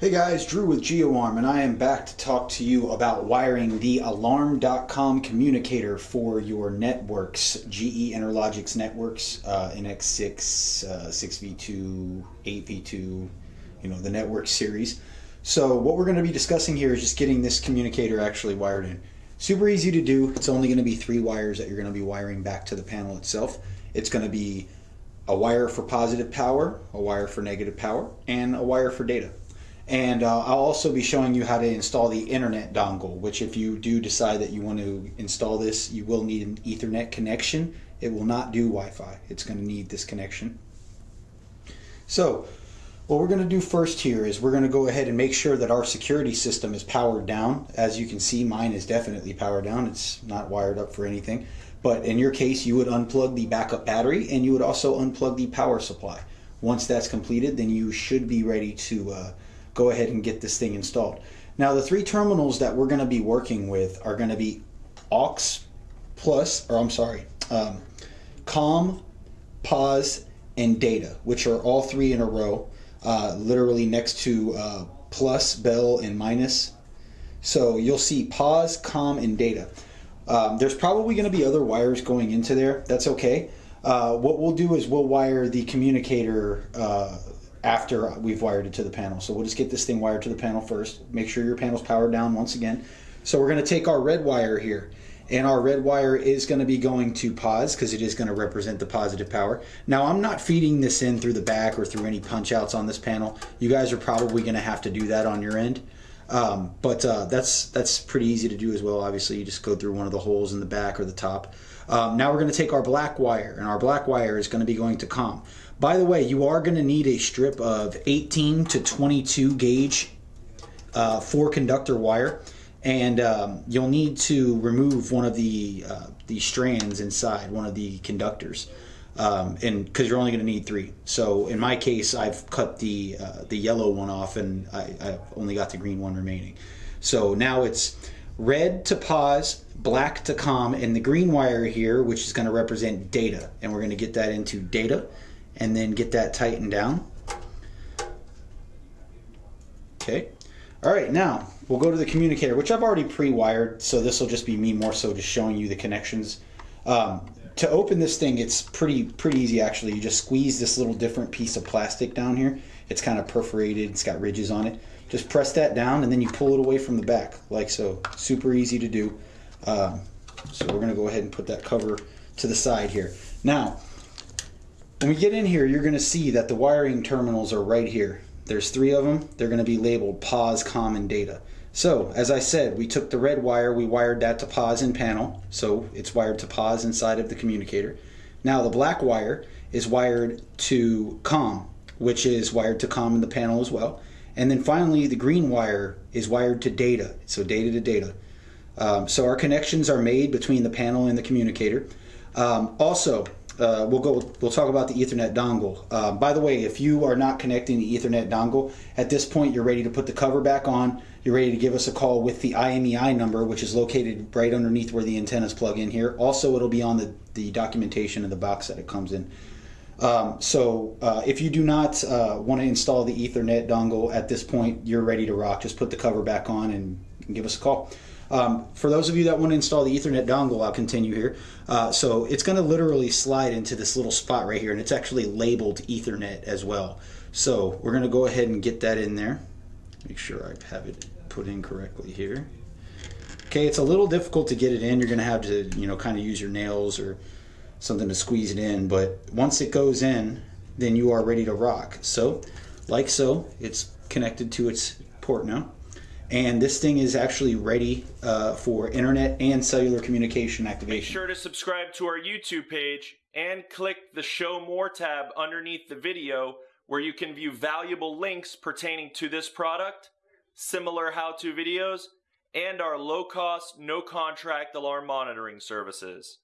Hey guys, Drew with GeoArm, and I am back to talk to you about wiring the Alarm.com communicator for your NetworX, GE Interlogix NetworX, uh, NX6, uh, 6v2, 8v2, you know, the network series. So what we're going to be discussing here is just getting this communicator actually wired in. Super easy to do. It's only going to be three wires that you're going to be wiring back to the panel itself. It's going to be a wire for positive power, a wire for negative power, and a wire for data. And uh, I'll also be showing you how to install the internet dongle, which if you do decide that you want to install this, you will need an ethernet connection. It will not do Wi-Fi. It's going to need this connection. So what we're going to do first here is we're going to go ahead and make sure that our security system is powered down. As you can see, mine is definitely powered down. It's not wired up for anything. But in your case, you would unplug the backup battery and you would also unplug the power supply. Once that's completed, then you should be ready to uh, go ahead and get this thing installed. Now the three terminals that we're going to be working with are going to be aux plus, or I'm sorry, um, com, pause, and data, which are all three in a row, uh, literally next to uh, plus, bell, and minus. So you'll see pause, com, and data. Um, there's probably going to be other wires going into there. That's okay. Uh, what we'll do is we'll wire the communicator uh, after we've wired it to the panel. So we'll just get this thing wired to the panel first. Make sure your panel's powered down once again. So we're going to take our red wire here and our red wire is going to be going to pause because it is going to represent the positive power. Now I'm not feeding this in through the back or through any punch outs on this panel. You guys are probably going to have to do that on your end. Um, but uh, that's that's pretty easy to do as well. Obviously, you just go through one of the holes in the back or the top. Um, now we're going to take our black wire, and our black wire is going to be going to COM. By the way, you are going to need a strip of 18 to 22 gauge uh, four conductor wire, and um, you'll need to remove one of the uh, the strands inside one of the conductors um, and because you're only going to need three. So in my case, I've cut the uh, the yellow one off, and I, I've only got the green one remaining. So now it's red to pause, black to com, and the green wire here, which is going to represent data, and we're going to get that into data, and then get that tightened down. Okay. All right, now we'll go to the communicator, which I've already pre-wired, so this will just be me more so just showing you the connections. Um, to open this thing, it's pretty pretty easy actually. You just squeeze this little different piece of plastic down here. It's kind of perforated. It's got ridges on it. Just press that down and then you pull it away from the back like so. Super easy to do. Um, so we're going to go ahead and put that cover to the side here. Now, when we get in here, you're going to see that the wiring terminals are right here. There's three of them. They're going to be labeled POS, common data. So, as I said, we took the red wire, we wired that to pause in panel, so it's wired to pause inside of the communicator. Now the black wire is wired to COM, which is wired to COM in the panel as well. And then finally, the green wire is wired to data, so data to data. Um, so our connections are made between the panel and the communicator. Um, also, uh, we'll go. We'll talk about the Ethernet dongle. Uh, by the way, if you are not connecting the Ethernet dongle at this point, you're ready to put the cover back on. You're ready to give us a call with the IMEI number, which is located right underneath where the antennas plug in here. Also, it'll be on the the documentation of the box that it comes in. Um, so uh, if you do not uh, want to install the Ethernet dongle at this point, you're ready to rock. Just put the cover back on and, and give us a call. Um, for those of you that want to install the Ethernet dongle, I'll continue here. Uh, so it's going to literally slide into this little spot right here, and it's actually labeled Ethernet as well. So we're going to go ahead and get that in there. Make sure I have it put in correctly here. Okay, it's a little difficult to get it in. You're going to have to, you know, kind of use your nails or something to squeeze it in. But once it goes in, then you are ready to rock. So, like so, it's connected to its port now and this thing is actually ready uh, for internet and cellular communication activation. Make sure to subscribe to our YouTube page and click the Show More tab underneath the video where you can view valuable links pertaining to this product, similar how-to videos, and our low-cost, no-contract alarm monitoring services.